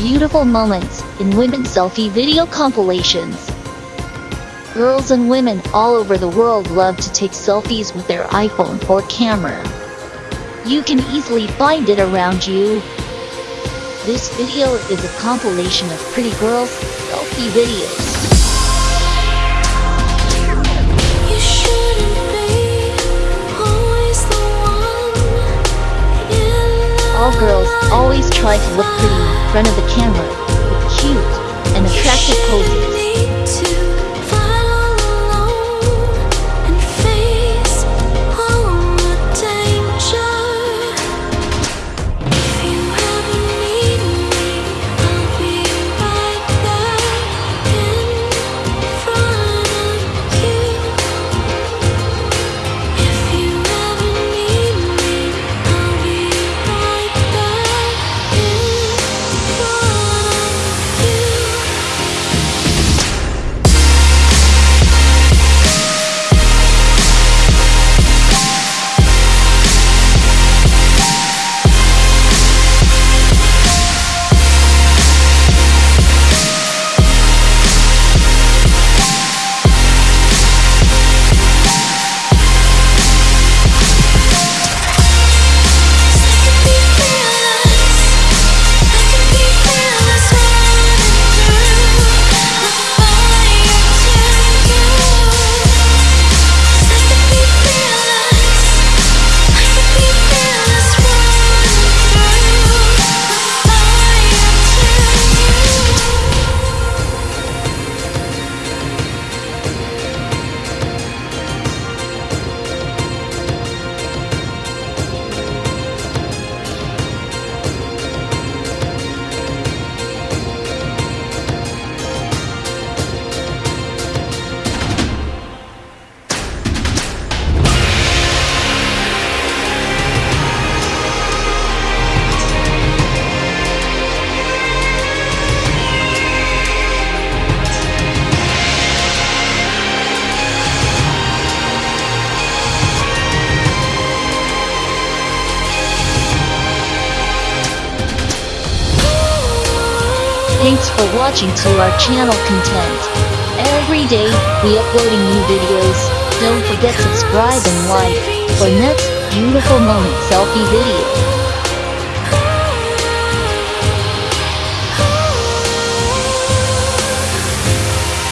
beautiful moments in women's selfie video compilations. Girls and women all over the world love to take selfies with their iPhone or camera. You can easily find it around you. This video is a compilation of pretty girls' selfie videos. You shouldn't be always the one in All girls always try to look pretty front of the camera Thanks for watching to our channel content. Every day, we uploading new videos. Don't forget subscribe and like for next beautiful moment selfie video.